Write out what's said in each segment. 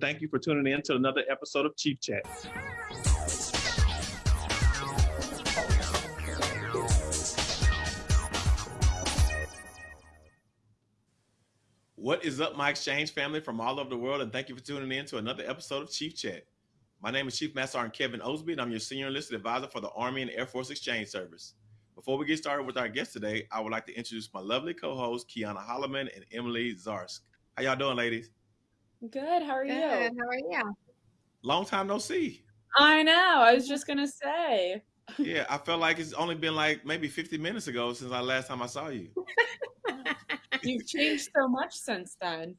Thank you for tuning in to another episode of Chief Chat. What is up, my exchange family from all over the world, and thank you for tuning in to another episode of Chief Chat. My name is Chief Master Sergeant Kevin Osby, and I'm your Senior Enlisted Advisor for the Army and Air Force Exchange Service. Before we get started with our guest today, I would like to introduce my lovely co-hosts, Kiana Holloman and Emily Zarsk. How y'all doing, ladies? Good. How are Good. you? How are you? Long time no see. I know. I was just gonna say. Yeah, I felt like it's only been like maybe 50 minutes ago since I last time I saw you. You've changed so much since then.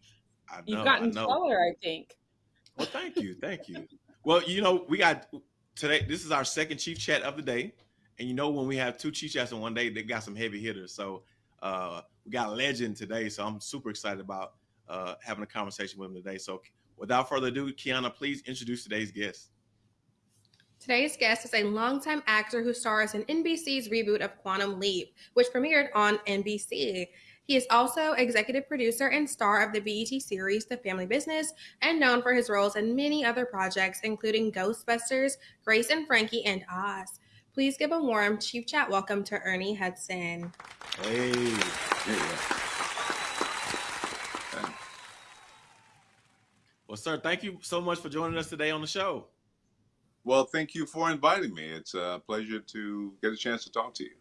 I know, You've gotten I know. taller, I think. Well, thank you, thank you. Well, you know, we got today. This is our second chief chat of the day, and you know when we have two chief chats in one day, they got some heavy hitters. So uh, we got a legend today. So I'm super excited about uh, having a conversation with him today. So without further ado, Kiana, please introduce today's guest. Today's guest is a longtime actor who stars in NBC's reboot of Quantum Leap, which premiered on NBC. He is also executive producer and star of the BET series The Family Business and known for his roles in many other projects, including Ghostbusters, Grace and Frankie, and Oz. Please give a warm Chief Chat welcome to Ernie Hudson. Hey, well, sir, thank you so much for joining us today on the show. Well, thank you for inviting me. It's a pleasure to get a chance to talk to you.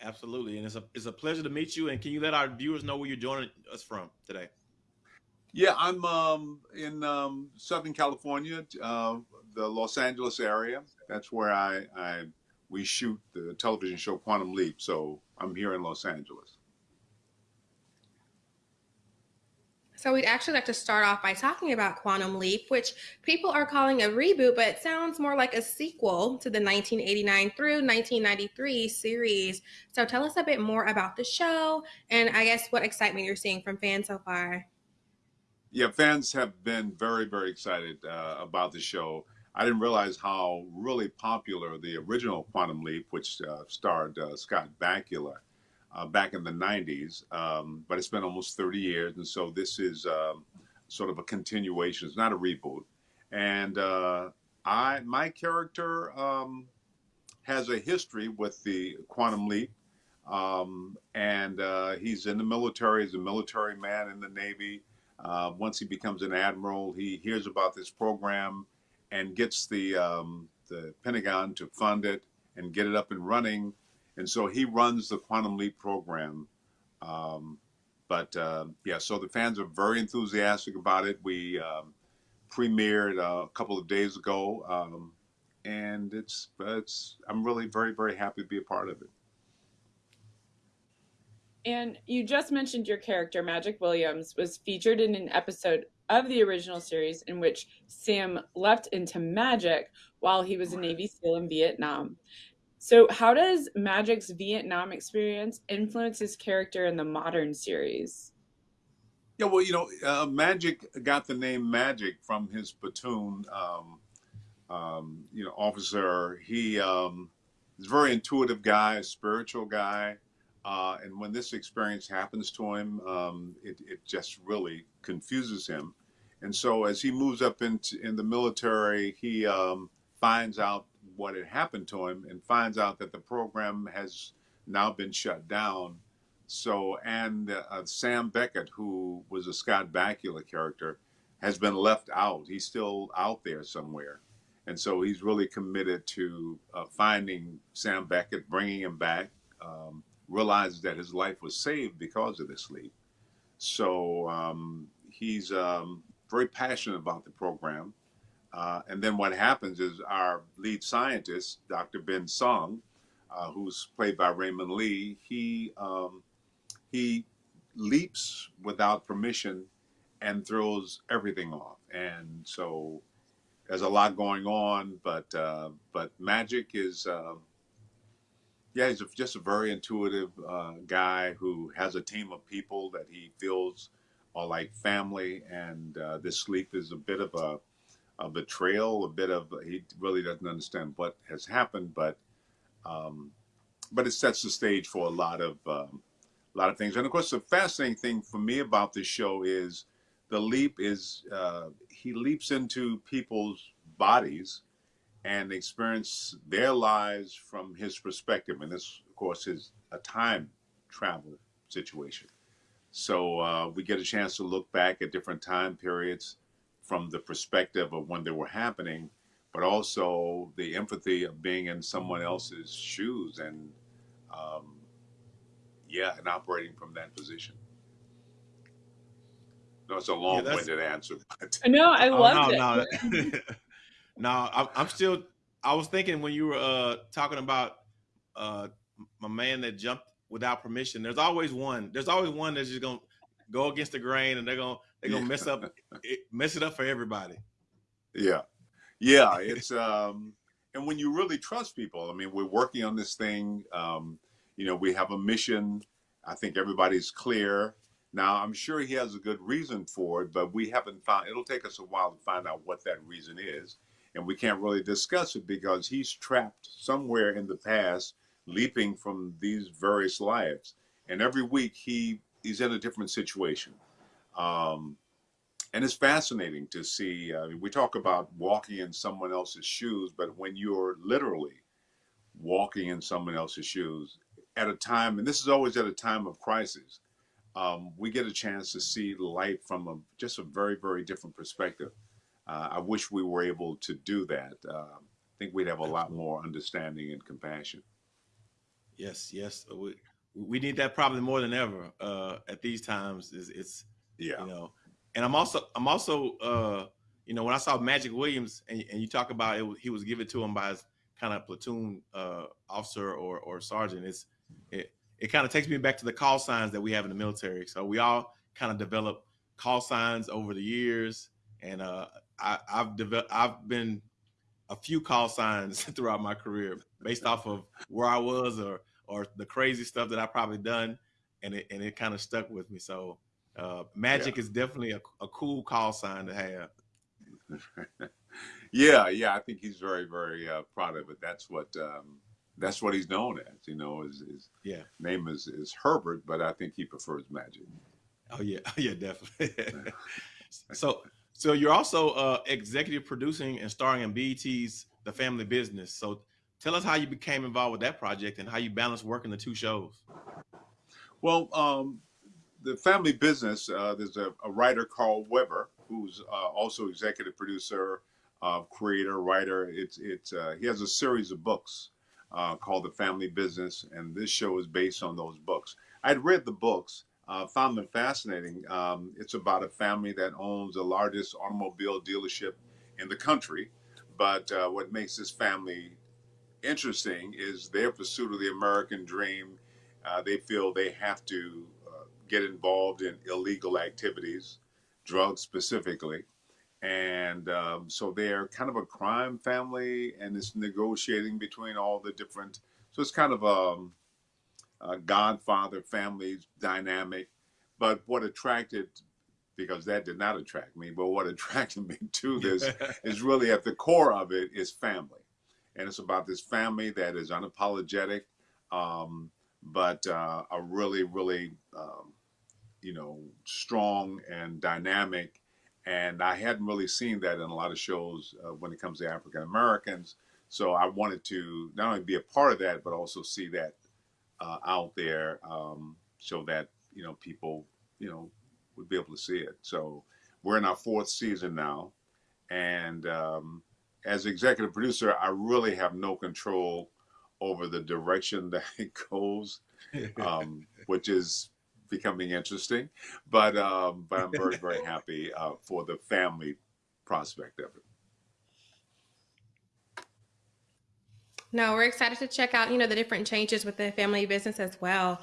Absolutely, and it's a it's a pleasure to meet you. And can you let our viewers know where you're joining us from today? Yeah, I'm um, in um, Southern California, uh, the Los Angeles area. That's where I, I we shoot the television show Quantum Leap. So I'm here in Los Angeles. So we'd actually like to start off by talking about Quantum Leap, which people are calling a reboot, but it sounds more like a sequel to the 1989 through 1993 series. So tell us a bit more about the show and I guess what excitement you're seeing from fans so far. Yeah, fans have been very, very excited uh, about the show. I didn't realize how really popular the original Quantum Leap, which uh, starred uh, Scott Bakula, uh, back in the 90s, um, but it's been almost 30 years. And so this is um, sort of a continuation. It's not a reboot. And uh, I, my character um, has a history with the Quantum Leap. Um, and uh, he's in the military, he's a military man in the Navy. Uh, once he becomes an admiral, he hears about this program and gets the, um, the Pentagon to fund it and get it up and running and so he runs the Quantum Leap program. Um, but uh, yeah, so the fans are very enthusiastic about it. We um, premiered uh, a couple of days ago, um, and it's it's I'm really very very happy to be a part of it. And you just mentioned your character, Magic Williams, was featured in an episode of the original series in which Sam leapt into magic while he was a Navy SEAL in Vietnam. So, how does Magic's Vietnam experience influence his character in the modern series? Yeah, well, you know, uh, Magic got the name Magic from his platoon, um, um, you know, officer. He um, is a very intuitive guy, a spiritual guy. Uh, and when this experience happens to him, um, it, it just really confuses him. And so as he moves up into in the military, he um, finds out what had happened to him and finds out that the program has now been shut down. So, and uh, Sam Beckett, who was a Scott Bakula character, has been left out. He's still out there somewhere. And so he's really committed to uh, finding Sam Beckett, bringing him back, um, realizes that his life was saved because of this leap. So um, he's um, very passionate about the program. Uh, and then what happens is our lead scientist, Dr. Ben Song, uh, who's played by Raymond Lee, he um, he leaps without permission and throws everything off. And so there's a lot going on, but uh, but Magic is uh, yeah, he's a, just a very intuitive uh, guy who has a team of people that he feels are like family, and uh, this sleep is a bit of a a betrayal, a bit of he really doesn't understand what has happened, but um, but it sets the stage for a lot of um, a lot of things. And of course, the fascinating thing for me about this show is the leap is uh, he leaps into people's bodies and experience their lives from his perspective. And this, of course, is a time travel situation. So uh, we get a chance to look back at different time periods from the perspective of when they were happening, but also the empathy of being in someone else's shoes and, um, yeah, and operating from that position. No, it's a long-winded yeah, answer. But... No, I loved oh, no, it. No, no, I'm, I'm still. I was thinking when you were uh, talking about uh, my man that jumped without permission. There's always one. There's always one that's just gonna go against the grain, and they're gonna they're gonna mess up it, mess it up for everybody. Yeah, yeah. It's um, and when you really trust people, I mean, we're working on this thing. Um, you know, we have a mission. I think everybody's clear. Now, I'm sure he has a good reason for it, but we haven't found, it'll take us a while to find out what that reason is. And we can't really discuss it because he's trapped somewhere in the past, leaping from these various lives. And every week he, he's in a different situation. Um, and it's fascinating to see. Uh, we talk about walking in someone else's shoes, but when you're literally walking in someone else's shoes at a time, and this is always at a time of crisis, um, we get a chance to see life from a, just a very, very different perspective. Uh, I wish we were able to do that. Uh, I think we'd have a lot more understanding and compassion. Yes, yes, we we need that probably more than ever uh, at these times. It's, it's yeah, you know, and I'm also I'm also uh, you know when I saw Magic Williams and, and you talk about it, he was given to him by his kind of platoon uh, officer or or sergeant. It's it, it kind of takes me back to the call signs that we have in the military. So we all kind of develop call signs over the years, and uh, I, have developed I've been a few call signs throughout my career based off of where I was or or the crazy stuff that I probably done, and it and it kind of stuck with me. So uh, magic yeah. is definitely a, a cool call sign to have. yeah, yeah, I think he's very very uh, proud of it. That's what. Um, that's what he's known as. You know, his, his yeah name is is Herbert, but I think he prefers Magic. Oh yeah, oh, yeah, definitely. so so you're also uh, executive producing and starring in BET's The Family Business. So tell us how you became involved with that project and how you balance working the two shows. Well, um, the Family Business. Uh, there's a, a, writer Carl Weber who's uh, also executive producer, uh, creator, writer. It's it's uh, he has a series of books uh, called The Family Business, and this show is based on those books. I'd read the books, uh, found them fascinating. Um, it's about a family that owns the largest automobile dealership in the country, but what makes this family interesting is their pursuit of the American dream. They feel they have to get involved in illegal activities, drugs specifically. And um, so they're kind of a crime family and it's negotiating between all the different so it's kind of a, um, a godfather family dynamic. But what attracted because that did not attract me but what attracted me to this is really at the core of it is family. And it's about this family that is unapologetic um, but uh, a really really um, you know strong and dynamic and I hadn't really seen that in a lot of shows uh, when it comes to African Americans. So I wanted to not only be a part of that, but also see that uh, out there, um, so that you know people, you know, would be able to see it. So we're in our fourth season now, and um, as executive producer, I really have no control over the direction that it goes, um, which is becoming interesting. But um, but I'm very very happy uh, for the family prospect of it. No, we're excited to check out you know the different changes with the family business as well.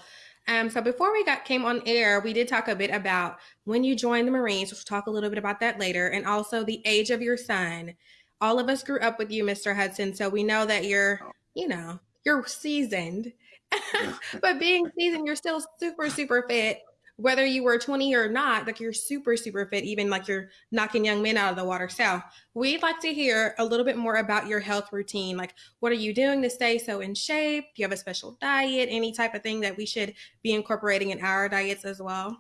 Um, so before we got came on air, we did talk a bit about when you joined the Marines. We'll talk a little bit about that later, and also the age of your son. All of us grew up with you, Mr. Hudson, so we know that you're, you know, you're seasoned but being seasoned, you're still super, super fit. Whether you were 20 or not, like you're super, super fit, even like you're knocking young men out of the water. So we'd like to hear a little bit more about your health routine. Like, what are you doing to stay so in shape? Do you have a special diet? Any type of thing that we should be incorporating in our diets as well?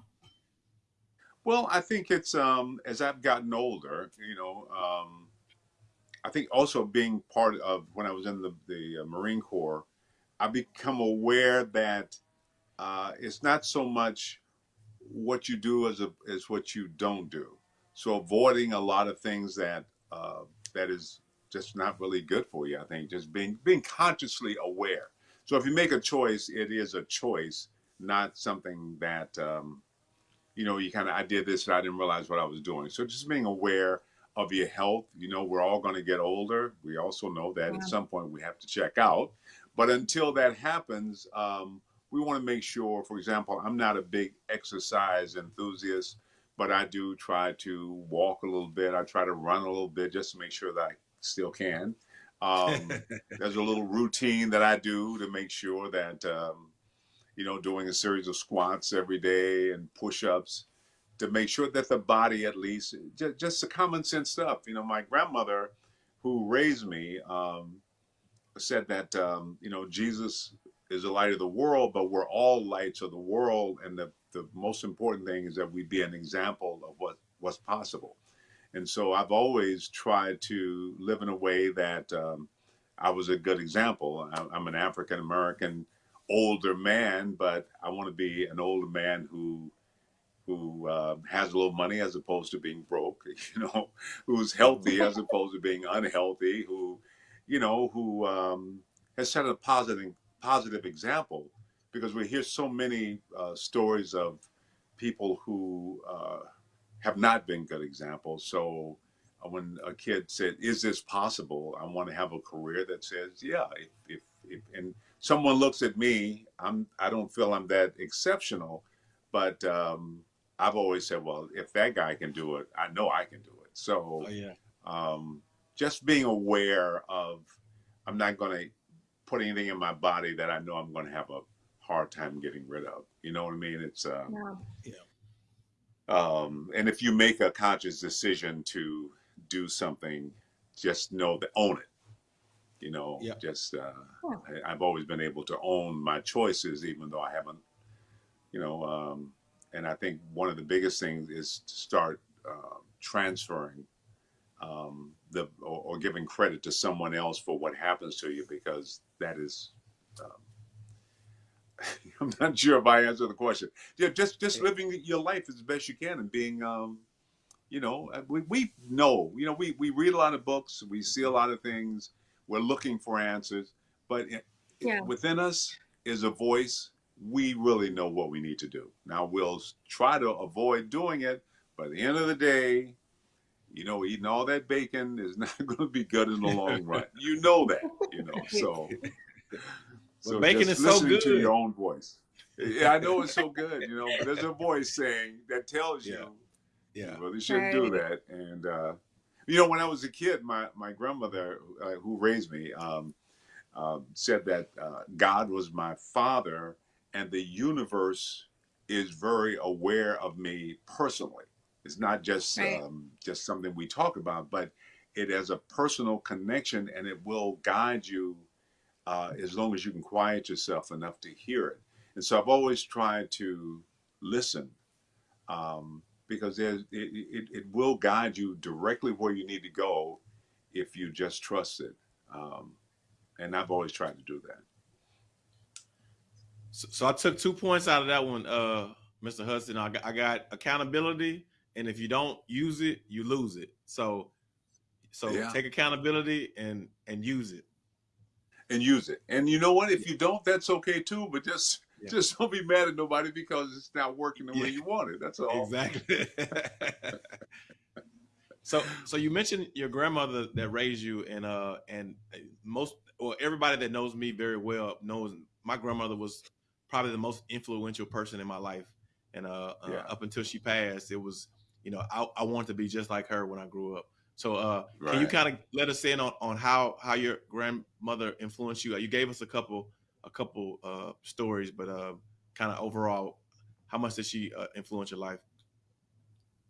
Well, I think it's um, as I've gotten older, you know, um, I think also being part of when I was in the, the uh, Marine Corps, I become aware that uh, it's not so much what you do as a, as what you don't do. So avoiding a lot of things that uh, that is just not really good for you. I think just being being consciously aware. So if you make a choice, it is a choice, not something that um, you know, you kind of, I did this and I didn't realize what I was doing. So just being aware of your health, you know, we're all going to get older. We also know that yeah. at some point we have to check out. But until that happens, um, we want to make sure, for example, I'm not a big exercise enthusiast, but I do try to walk a little bit. I try to run a little bit just to make sure that I still can. Um, there's a little routine that I do to make sure that um, you know, doing a series of squats every day and push-ups to make sure that the body at least just, just the common sense stuff. You know, my grandmother who raised me um, said that um, you know Jesus is the light of the world, but we're all lights of the world, and the the most important thing is that we be an example of what what's possible. And so I've always tried to live in a way that um, I was a good example. I'm an African American older man, but I want to be an older man who who uh, has a little money as opposed to being broke, you know, who's healthy as opposed to being unhealthy, who, you know, who um, has set a positive positive example because we hear so many uh, stories of people who uh, have not been good examples. So uh, when a kid said, "Is this possible?" I want to have a career that says, "Yeah." If, if, if and someone looks at me, I'm I don't feel I'm that exceptional, but um, I've always said, well, if that guy can do it, I know I can do it. So oh, yeah. um, just being aware of, I'm not going to put anything in my body that I know I'm going to have a hard time getting rid of. You know what I mean? It's uh, yeah. Um, and if you make a conscious decision to do something, just know that own it you know yep. just uh, I, have always been able to own my choices even though i haven't you know um, and i think one of the biggest things is to start uh, transferring um, the or, or, giving credit to someone else for what happens to you because that is um, i'm not sure if i answered the question yeah just just living your life as best you can and being um, you know uh, we, we know you know we, we read a lot of books we see a lot of things we're looking for answers, but yeah. within us is a voice. We really know what we need to do. Now we'll try to avoid doing it, by the end of the day, you know, eating all that bacon is not going to be good in the long run. You know that, you know. So, so bacon is so good. to your own voice. Yeah, I know it's so good, you know. But there's a voice saying that tells you, yeah, yeah. you really shouldn't right. do that, and uh, you know, when I was a kid, my my grandmother, uh, who raised me, um, uh, said that uh, God was my father, and the universe is very aware of me personally. It's not just right. um, just something we talk about, but it has a personal connection, and it will guide you uh, as long as you can quiet yourself enough to hear it. And so I've always tried to listen. Um, because it, it, it will guide you directly where you need to go if you just trust it. Um, and I've always tried to do that. So, so, I took two points out of that one, uh, Mr. Hudson. I got, I got, accountability, and if you don't use it, you lose it. So, so yeah. take accountability and and use it. And use it. And you know what? If you don't, that's okay too. But just yeah. Just don't be mad at nobody because it's not working the yeah. way you want it. That's all. Exactly. so, so you mentioned your grandmother that raised you, and uh, and most or everybody that knows me very well knows my grandmother was probably the most influential person in my life, and uh, uh uh up until she passed, it was you know I, I wanted to be just like her when I grew up. So, uh, right. can you kind of let us in on, on how how your grandmother influenced you? You gave us a couple a couple uh, stories, but uh, kind of overall, how much did she uh, influence your life?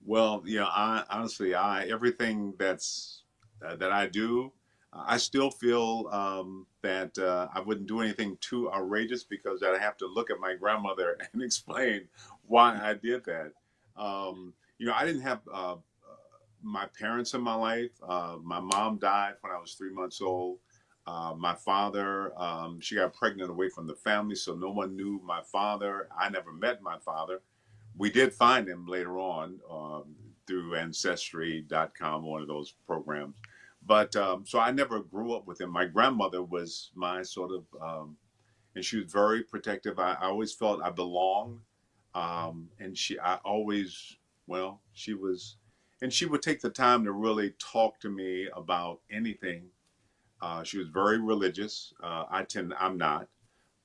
Well, you know, I honestly, I everything that's uh, that I do, I still feel um, that uh, I wouldn't do anything too outrageous because I'd have to look at my grandmother and explain why I did that. Um, you know, I didn't have uh, uh, my parents in my life. Uh, my mom died when I was three months old. Uh, my father, um, she got pregnant away from the family, so no one knew my father. I never met my father. We did find him later on um, through Ancestry.com, one of those programs. But um, so I never grew up with him. My grandmother was my sort of, um, and she was very protective. I, I always felt I belonged. Um, and she, I always, well, she was, and she would take the time to really talk to me about anything. Uh, she was very religious. Uh, I tend, I'm not,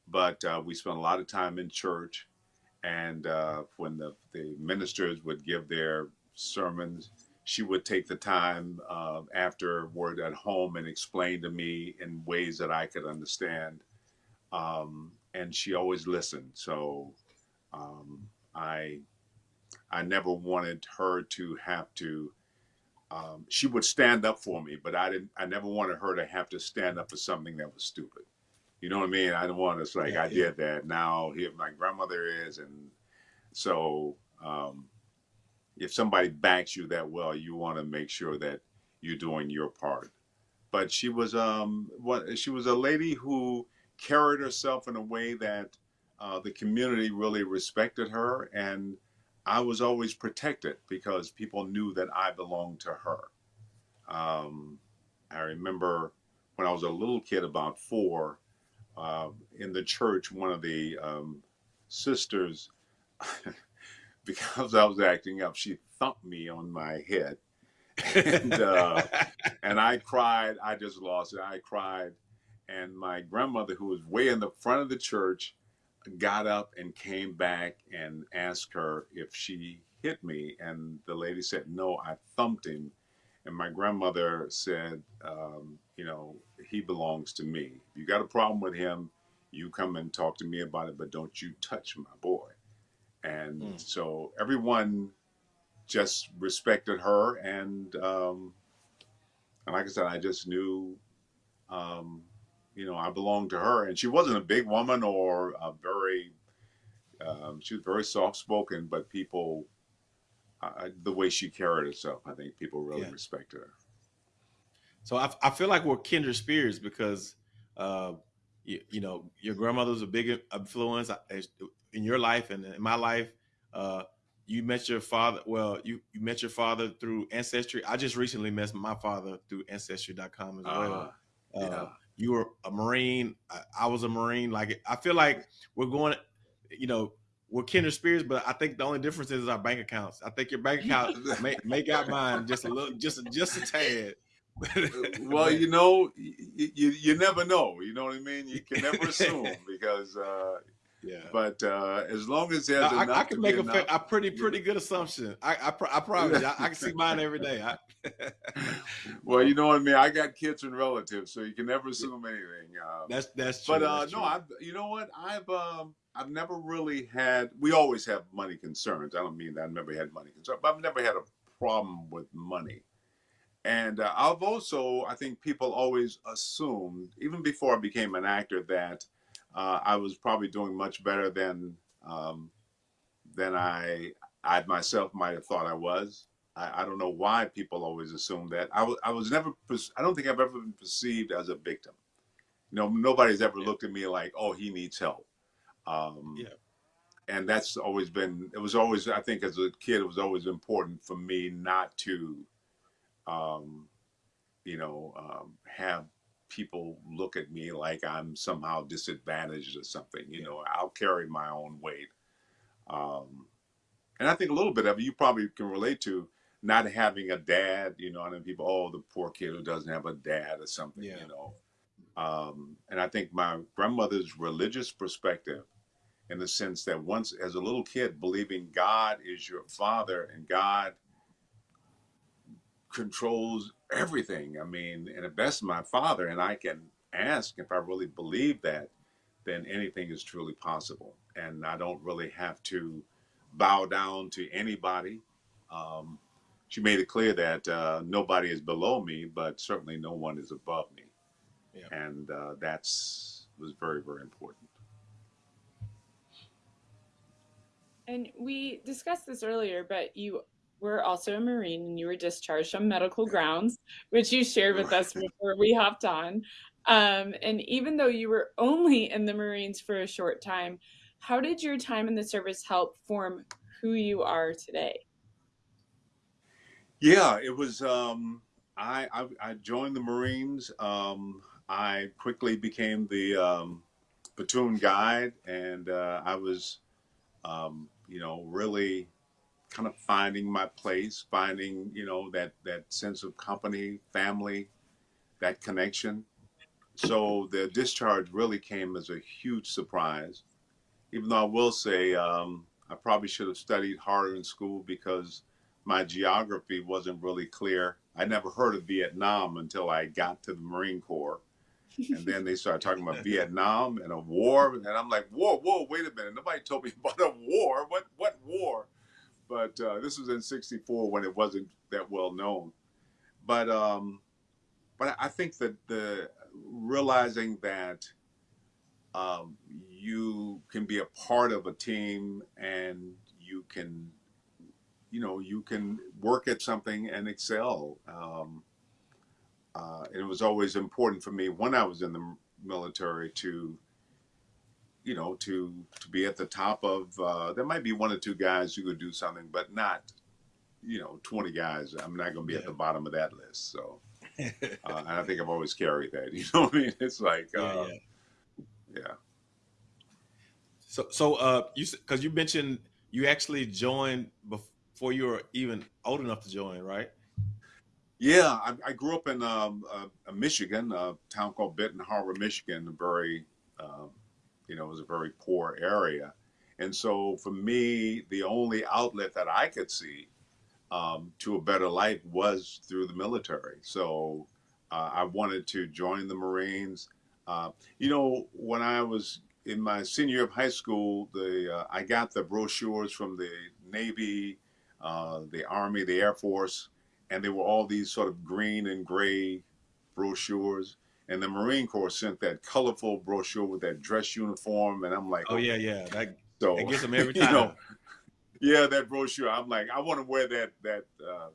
but uh, we spent a lot of time in church. And uh, when the, the ministers would give their sermons, she would take the time uh, afterward at home and explain to me in ways that I could understand. Um, and she always listened. So um, I I never wanted her to have to. Um, she would stand up for me, but I didn't. I never wanted her to have to stand up for something that was stupid. You know what I mean? I don't want to like Yeah, I yeah. did that. Now here my grandmother is, and so um, if somebody backs you that well, you want to make sure that you're doing your part. But she was um what she was a lady who carried herself in a way that uh, the community really respected her, and I was always protected because people knew that I belonged to her. Um, I remember when I was a little kid, about four, uh, in the church, one of the um, sisters, because I was acting up, she thumped me on my head, and uh, and I cried. I just lost it. I cried, and my grandmother, who was way in the front of the church, got up and came back and asked her if she hit me, and the lady said, "No, I thumped him." And my grandmother said, um, "You know, he belongs to me. If you got a problem with him, you come and talk to me about it, but don't you touch my boy." And Mm. so everyone just respected her, and um, and like I said, I just knew, um, you know, I belonged to her, and she wasn't a big woman or a very, um, she was very soft spoken, but people, uh, the way she carried herself, I think people really Yeah. respected her. So I, I feel like we're kindred spirits because, uh, you, you know, your grandmother was a big influence uh, in your life and in my life. Uh, you met your father. Well, you, you met your father through Ancestry. I just recently met my father through Ancestry.com as well. Uh, Uh, yeah. You were a Marine. I, I was a Marine. Like I feel like we're going, you know, we're kindred spirits, but I think the only difference is our bank accounts. I think your bank account may, make out mine just a little, just just a tad. well, you know, you, you you never know. You know what I mean? You can never assume because, uh, yeah. but uh, as long as there's I, I, I can make a, enough, a pretty pretty good assumption. I I, pro- I promise I, I can see mine every day. I, well, you know what I mean. I got kids and relatives, so you can never assume anything. Um, that's that's true. but uh, that's no, true. I've you know what I've um, I've never really had. We always have money concerns. I don't mean that I've never had money concerns, but I've never had a problem with money. And uh, I've also, I think people always assumed, even before I became an actor, that uh, I was probably doing much better than um, than I I myself might have thought I was. I, I don't know why people always assume that. I was I was never. I don't think I've ever been perceived as a victim. You know, nobody's ever Yeah. looked at me like, oh, he needs help. Um, Yeah. And that's always been. It was always. I think as a kid, it was always important for me not to, um, you know, um, have people look at me like I'm somehow disadvantaged or something. You know, I'll carry my own weight. Um, and I think a little bit of it you probably can relate to not having a dad. You know, and then people, oh, the poor kid who doesn't have a dad or something. Yeah. You know, um, and I think my grandmother's religious perspective, in the sense that once as a little kid, believing God is your father and God controls everything. I mean, and if that's my father, and I can ask if I really believe that, then anything is truly possible. And I don't really have to bow down to anybody. Um, she made it clear that uh, nobody is below me, but certainly no one is above me. Yeah. And uh, that's was very, very important. And we discussed this earlier, but you were also a Marine and you were discharged on medical grounds, which you shared with us before we hopped on. Um, and even though you were only in the Marines for a short time, how did your time in the service help form who you are today? Yeah, it was. Um, I, I, I joined the Marines. Um, I quickly became the um, platoon guide, and uh, I was, um, you know, really kind of finding my place, finding you know that that sense of company, family, that connection. So the discharge really came as a huge surprise. Even though I will say um, I probably should have studied harder in school because my geography wasn't really clear. I never heard of Vietnam until I got to the Marine Corps. and then they started talking about Vietnam and a war, and I'm like, "Whoa, whoa, wait a minute! Nobody told me about a war. What, what war?" But uh, this was in '64 when it wasn't that well known. But, um, but I think that the realizing that um, you can be a part of a team and you can you know you can work at something and excel um, uh, it was always important for me when i was in the military to you know to to be at the top of uh, there might be one or two guys who could do something but not you know 20 guys i'm not going to be yeah. at the bottom of that list so uh, and i think i've always carried that you know what i mean it's like yeah, uh, yeah. yeah. so so uh you because you mentioned you actually joined before before you were even old enough to join, right? Yeah, I, I grew up in um, uh, Michigan, a town called Benton Harbor, Michigan. A very, um, you know, it was a very poor area, and so for me, the only outlet that I could see um, to a better life was through the military. So uh, I wanted to join the Marines. Uh, you know, when I was in my senior year of high school, the uh, I got the brochures from the Navy uh, the Army, the Air Force, and there were all these sort of green and gray brochures. And the Marine Corps sent that colorful brochure with that dress uniform, and I'm like, oh, oh yeah, yeah, that, so, that gets them every time. You know, yeah, that brochure. I'm like, I want to wear that that uh,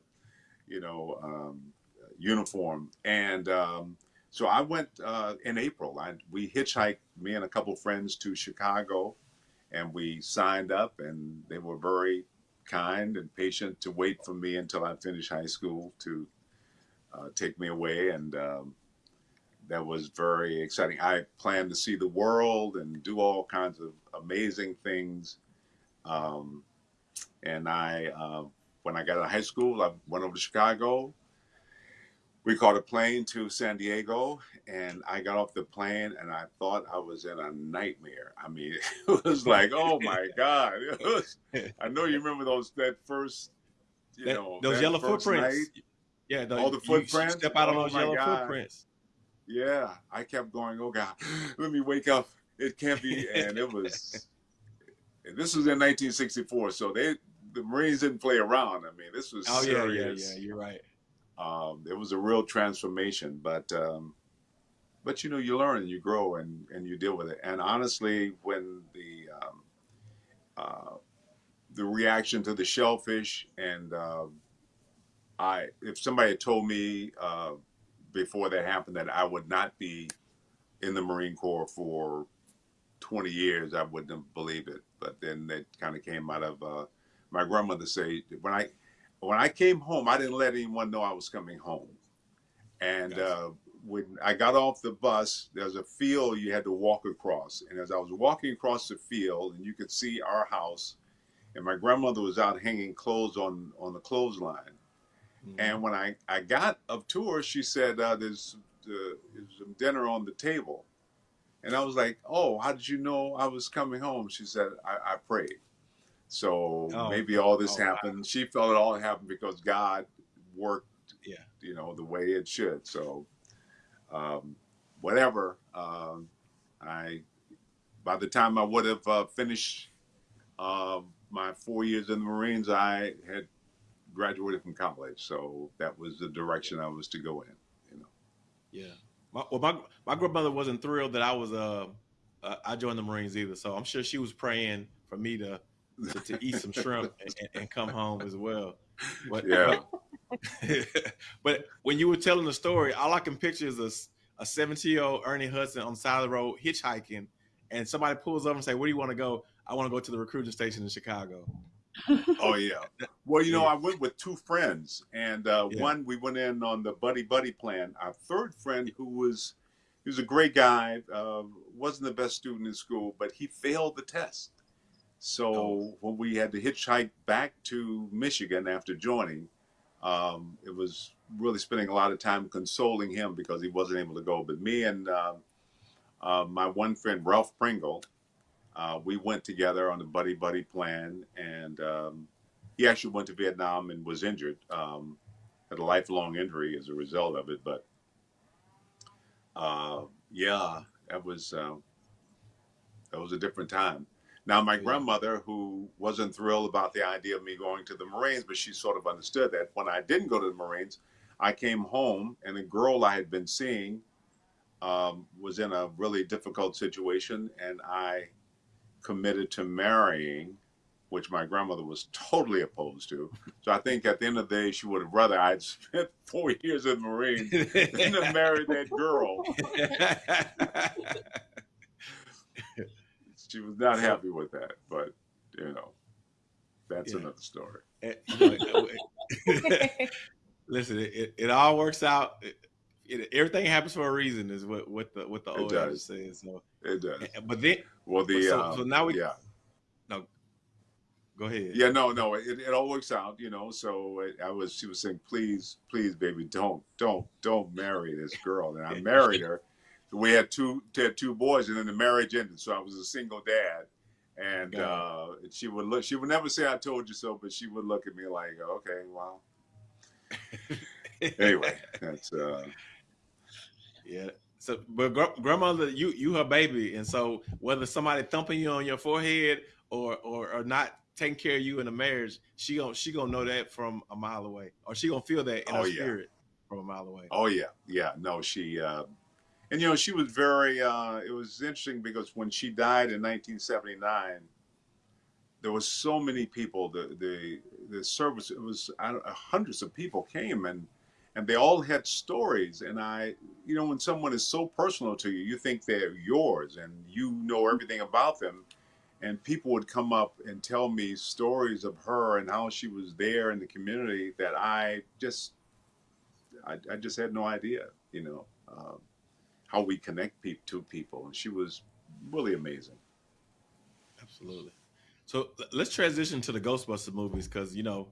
you know um, uniform, and um, so I went uh, in April. I, we hitchhiked, me and a couple friends, to Chicago, and we signed up, and they were very kind and patient to wait for me until I finished high school to uh, take me away. And um, that was very exciting. I planned to see the world and do all kinds of amazing things. Um, and I, uh, when I got out of high school, I went over to Chicago we caught a plane to San Diego, and I got off the plane, and I thought I was in a nightmare. I mean, it was like, oh my god! Was, I know you remember those that first, you that, know, those yellow footprints. Night. Yeah, the, all the footprints. Step out on oh those yellow god. footprints. Yeah, I kept going. Oh god, let me wake up. It can't be. And it was. this was in 1964, so they the Marines didn't play around. I mean, this was. Oh serious. yeah, yeah, yeah. You're right um, it was a real transformation. But um, but you know, you learn and you grow and and you deal with it. And honestly, when the um, uh, the reaction to the shellfish and uh, I, if somebody had told me uh, before that happened that I would not be in the Marine Corps for 20 years, I wouldn't have believed it. But then it kind of came out of uh, my grandmother say when I when I came home, I didn't let anyone know I was coming home. And gotcha. uh, when I got off the bus, there's a field you had to walk across. And as I was walking across the field, and you could see our house, and my grandmother was out hanging clothes on on the clothesline. Mm-hmm. And when I, I got up to her, she said, uh, there's, uh, there's some dinner on the table. And I was like, oh, how did you know I was coming home? She said, I, I prayed. So oh, maybe all this oh, happened. Wow. She felt it all happened because God worked, yeah. you know, the way it should. So, um, whatever. Um, I, by the time I would have uh, finished uh, my four years in the Marines, I had graduated from college. So that was the direction I was to go in. You know. Yeah. My, well, my my grandmother wasn't thrilled that I was uh, uh I joined the Marines either. So I'm sure she was praying for me to to, to eat some shrimp and, and, come home as well. But, yeah. But, but, when you were telling the story, all I can picture is a, a 17 year old Ernie Hudson on the side of the road hitchhiking, and somebody pulls up and say, "Where do you want to go?" I want to go to the recruiting station in Chicago. Oh yeah. Well, you know, I went with two friends, and uh, yeah. one we went in on the buddy buddy plan. Our third friend, who was he was a great guy, uh, wasn't the best student in school, but he failed the test. So oh. when we had to hitchhike back to Michigan after joining, um, it was really spending a lot of time consoling him because he wasn't able to go. But me and uh, uh, my one friend Ralph Pringle, uh, we went together on the buddy buddy plan, and um, he actually went to Vietnam and was injured, um, had a lifelong injury as a result of it. But uh, yeah, that was uh, that was a different time. Now, my grandmother, who wasn't thrilled about the idea of me going to the Marines, but she sort of understood that when I didn't go to the Marines, I came home and a girl I had been seeing um, was in a really difficult situation, and I committed to marrying, which my grandmother was totally opposed to. So I think at the end of the day, she would have rather I'd spent four years in the Marines than to marry that girl. she was not happy with that, but you know, that's yeah. another story. Eh, listen, it, it, all works out. It, it, everything happens for a reason, is what what the what the old adage says. So it does. Eh, but then, well, the so, um, so now we yeah. No, go ahead. Yeah, no, no, it, it all works out, you know. So I was, she was saying, please, please, baby, don't, don't, don't marry this girl, and I married her we had two had two boys, and then the marriage ended. So I was a single dad, and uh, she would look. She would never say "I told you so," but she would look at me like, "Okay, well." anyway, that's uh, yeah. So, but gr- grandmother, you you her baby, and so whether somebody thumping you on your forehead or or, or not taking care of you in a marriage, she gonna she gonna know that from a mile away, or she gonna feel that in oh, her yeah. spirit from a mile away. Oh yeah, yeah. No, she. Uh, and you know she was very uh, it was interesting because when she died in 1979 there was so many people the the the service it was hundreds of people came and and they all had stories and i you know when someone is so personal to you you think they're yours and you know everything about them and people would come up and tell me stories of her and how she was there in the community that i just i, I just had no idea you know um, how we connect pe- to people. And she was really amazing. Absolutely. So let's transition to the Ghostbusters movies because you know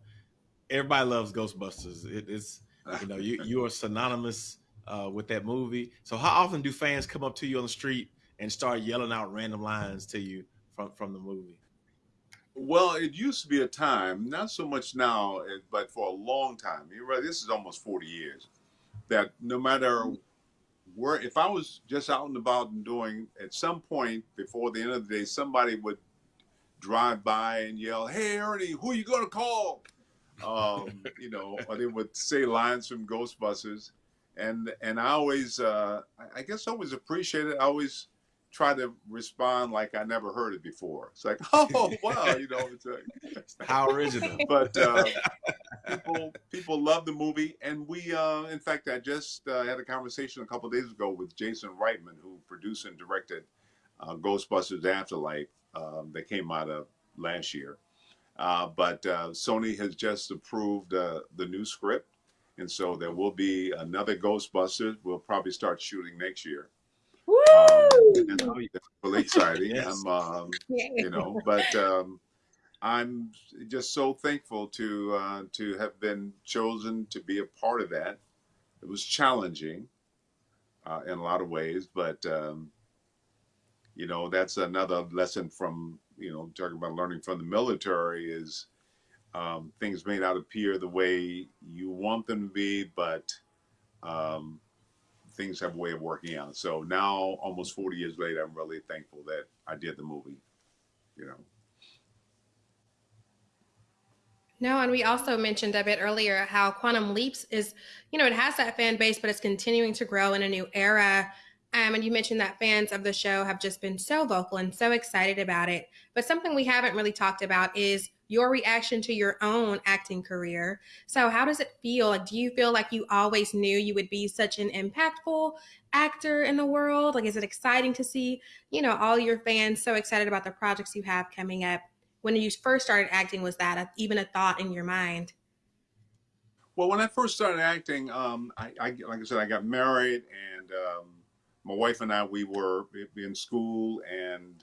everybody loves Ghostbusters. It, it's you know you you are synonymous uh, with that movie. So how often do fans come up to you on the street and start yelling out random lines to you from from the movie? Well, it used to be a time, not so much now, eh, but for a long time. You're right. This is almost 40 years. That no matter where if I was just out and about and doing at some point before the end of the day, somebody would drive by and yell, "Hey, Ernie, who are you gonna call?" Um, you know, or they would say lines from Ghostbusters, and and I always, uh, I guess, I always appreciate it. I always try to respond like I never heard it before. It's like, oh wow, you know, it's like how original. But uh, people people love the movie, and we, uh, in fact, I just uh, had a conversation a couple days ago with Jason Reitman, who produced and directed uh, Ghostbusters Afterlife um, that came out of last year. Uh, but uh, Sony has just approved the new script, and so there will be another Ghostbusters. We'll probably start shooting next year. Woo! Um, really exciting. yes. Um, you know, but um, I'm just so thankful to uh, to have been chosen to be a part of that. It was challenging uh, in a lot of ways, but um, you know, that's another lesson from you know talking about learning from the military is um, things may not appear the way you want them to be, but um, things have a way of working out. So now, almost 40 years later, I'm really thankful that I did the movie, you know. No, and we also mentioned a bit earlier how Quantum Leaps is, you know, it has that fan base, but it's continuing to grow in a new era. Um, and you mentioned that fans of the show have just been so vocal and so excited about it. But something we haven't really talked about is your reaction to your own acting career. So, how does it feel? Like, do you feel like you always knew you would be such an impactful actor in the world? Like, is it exciting to see, you know, all your fans so excited about the projects you have coming up? When you first started acting, was that a, even a thought in your mind? Well, when I first started acting, um, I, I, like I said, I got married, and um, my wife and I, we were in school, and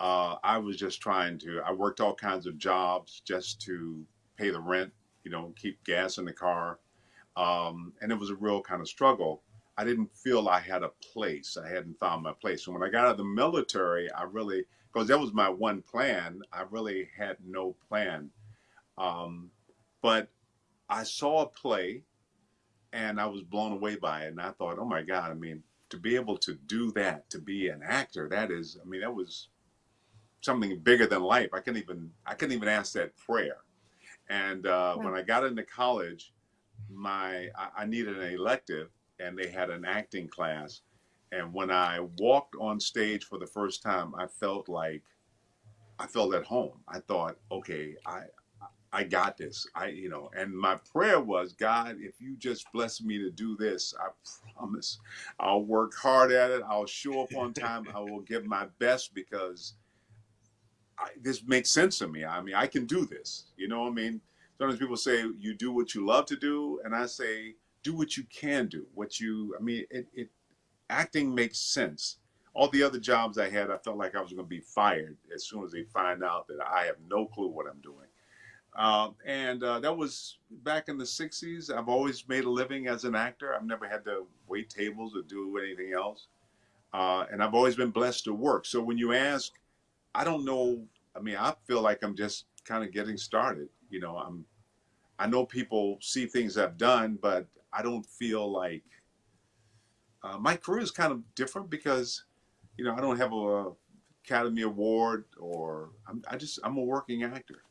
uh, I was just trying to. I worked all kinds of jobs just to pay the rent, you know, keep gas in the car, um, and it was a real kind of struggle. I didn't feel I had a place. I hadn't found my place. And when I got out of the military, I really, because that was my one plan. I really had no plan, um, but I saw a play, and I was blown away by it, and I thought, oh my God! I mean, to be able to do that, to be an actor, that is, I mean, that was something bigger than life. I couldn't even, I couldn't even ask that prayer. And uh, when I got into college, my, I, I needed an elective, and they had an acting class. And when I walked on stage for the first time, I felt like I felt at home. I thought, okay, I I got this. I, you know, and my prayer was, God, if you just bless me to do this, I promise I'll work hard at it. I'll show up on time. I will give my best because I, this makes sense to me. I mean, I can do this. You know I mean? Sometimes people say you do what you love to do, and I say do what you can do. What you, I mean, it, it acting makes sense. All the other jobs I had, I felt like I was going to be fired as soon as they find out that I have no clue what I'm doing. Uh, and uh, that was back in the 60s. I've always made a living as an actor. I've never had to wait tables or do anything else. Uh, and I've always been blessed to work. So when you ask, I don't know. I mean, I feel like I'm just kind of getting started. You know, I'm. I know people see things I've done, but I don't feel like uh, my career is kind of different because, you know, I don't have a Academy Award or I'm, I just I'm a working actor.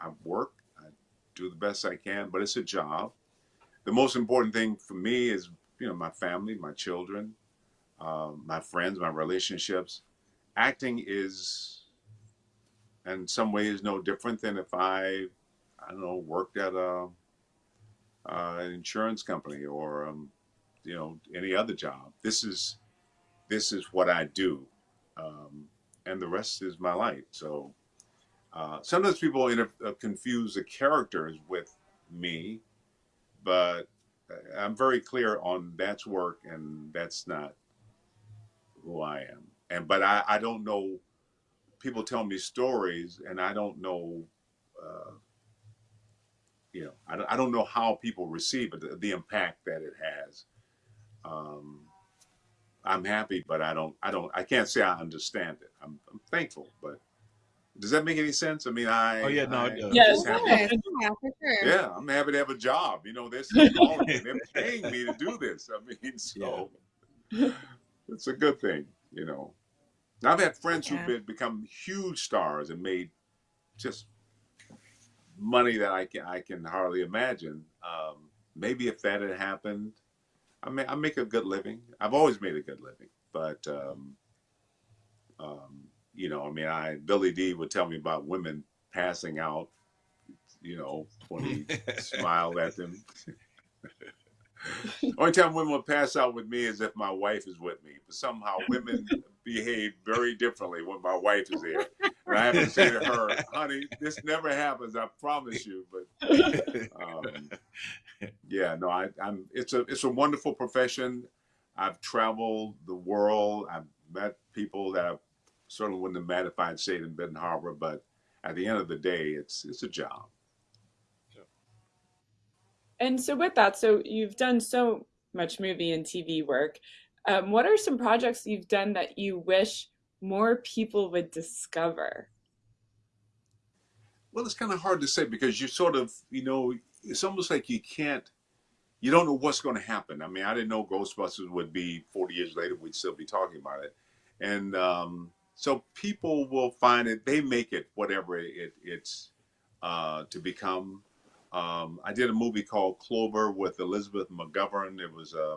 I, work, I do the best I can, but it's a job. The most important thing for me is, you know, my family, my children, uh, my friends, my relationships. Acting is, in some ways, no different than if I, I don't know, worked at a, uh, an insurance company or, um, you know, any other job. This is, this is what I do, um, and the rest is my life. So uh, sometimes people uh, confuse the characters with me, but I'm very clear on that's work and that's not who I am. And but I, I don't know. People tell me stories, and I don't know. Uh, you know, I, I don't know how people receive it, the, the impact that it has. Um, I'm happy, but I don't. I don't. I can't say I understand it. I'm, I'm thankful, but does that make any sense? I mean, I. Oh yeah, no, I, it does. Yes. Yeah, yeah, for sure. Yeah, I'm happy to have a job. You know, they're calling me. They're paying me to do this. I mean, so it's a good thing. You know, now, I've had friends Yeah. who've been, become huge stars and made just money that I can I can hardly imagine. Um, maybe if that had happened, I may I make a good living. I've always made a good living, but um, um, you know, I mean, I Billy Dee would tell me about women passing out, you know, when he smiled at them. Only time women would pass out with me is if my wife is with me. But somehow women behave very differently when my wife is there. And I have to say to her, honey, this never happens, I promise you. But um, yeah, no, I, I'm it's a it's a wonderful profession. I've traveled the world. I've met people that I certainly wouldn't have met if I'd stayed in Benton Harbor, but at the end of the day, it's it's a job. And so, with that, so you've done so much movie and TV work. Um, what are some projects you've done that you wish more people would discover? Well, it's kind of hard to say because you sort of, you know, it's almost like you can't, you don't know what's going to happen. I mean, I didn't know Ghostbusters would be 40 years later, we'd still be talking about it. And um, so people will find it, they make it whatever it, it's uh, to become. Um, I did a movie called Clover with Elizabeth McGovern. It was a,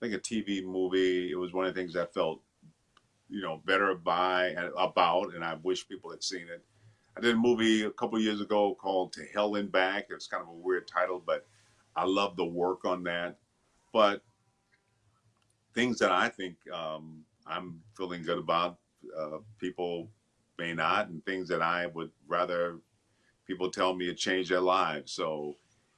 think a TV movie. It was one of the things I felt, you know, better by about, and I wish people had seen it. I did a movie a couple years ago called To Hell and Back. It's kind of a weird title, but I love the work on that. But things that I think um, I'm feeling good about, uh, people may not, and things that I would rather people tell me it changed their lives. So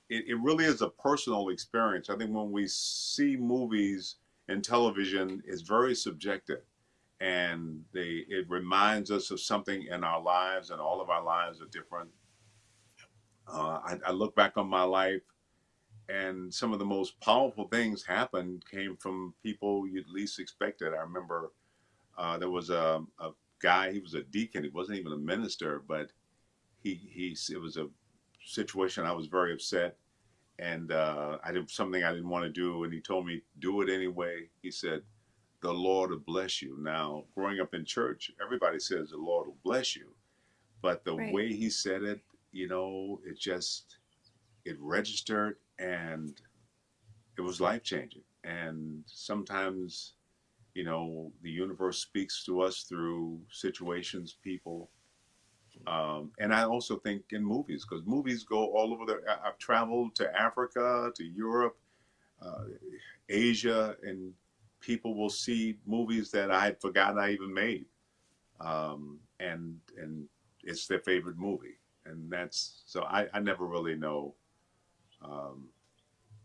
it, it really is a personal experience. I think when we see movies and television, it's very subjective. And they it reminds us of something in our lives, and all of our lives are different. Uh, I, I look back on my life and some of the most powerful things happened came from people you'd least expected. I remember uh, there was a, a, guy, he was a deacon, he wasn't even a minister, but he, he it was a situation I was very upset and uh, I did something I didn't want to do, and he told me do it anyway. He said, "The Lord will bless you." Now, growing up in church, everybody says the Lord will bless you, but the Right. way he said it, you know, it just it registered and it was life changing. And sometimes, you know, the universe speaks to us through situations, people. Um, and I also think in movies, because movies go all over the. I've traveled to Africa, to Europe, uh, Asia, and people will see movies that I had forgotten I even made, um, and and it's their favorite movie, and that's so I, I never really know. Um,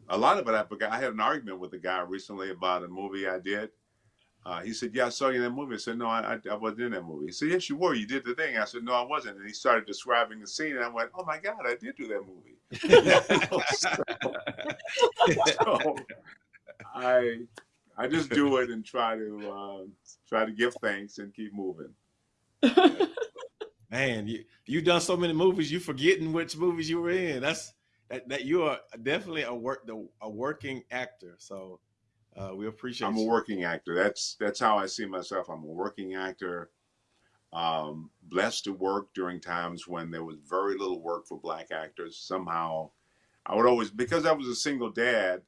a lot of it I forgot. I had an argument with a guy recently about a movie I did. Uh, he said, "Yeah, I saw you in that movie." I said, "No, I, I, I wasn't in that movie." He said, "Yes, you were. You did the thing." I said, "No, I wasn't." And he started describing the scene, and I went, "Oh my God, I did do that movie." so I I just do it and try to uh, try to give thanks and keep moving. Man, you you done so many movies, you forgetting which movies you were in. That's that, that you are definitely a work the, a working actor. So uh, we appreciate. I'm a working actor. That's that's how I see myself. I'm a working actor. Um, blessed to work during times when there was very little work for black actors. Somehow, I would always because I was a single dad.